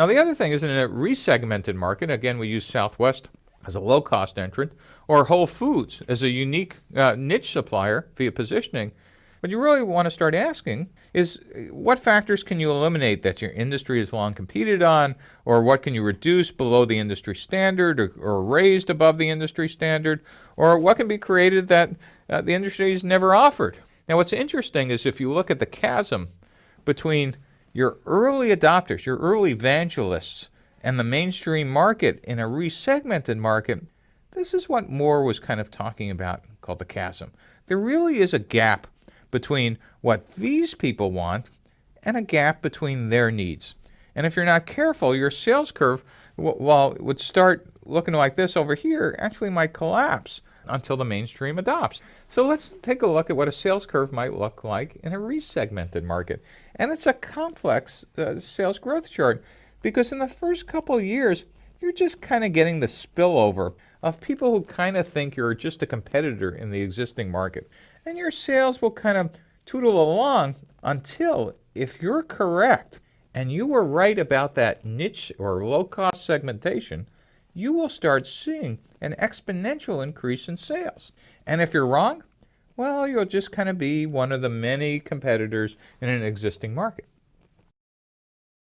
Now, the other thing is in a resegmented market, again, we use Southwest as a low cost entrant, or Whole Foods as a unique uh, niche supplier via positioning. What you really want to start asking is what factors can you eliminate that your industry has long competed on, or what can you reduce below the industry standard or, or raised above the industry standard, or what can be created that uh, the industry has never offered? Now, what's interesting is if you look at the chasm between your early adopters, your early evangelists, and the mainstream market in a resegmented market, this is what Moore was kind of talking about called the chasm. There really is a gap between what these people want and a gap between their needs. And if you're not careful, your sales curve, well, would start looking like this over here, actually might collapse until the mainstream adopts. So let's take a look at what a sales curve might look like in a resegmented market. And it's a complex uh, sales growth chart because in the first couple years, you're just kind of getting the spillover of people who kind of think you're just a competitor in the existing market. And your sales will kind of tootle along until, if you're correct, and you were right about that niche or low cost segmentation, you will start seeing an exponential increase in sales. And if you're wrong, well, you'll just kind of be one of the many competitors in an existing market.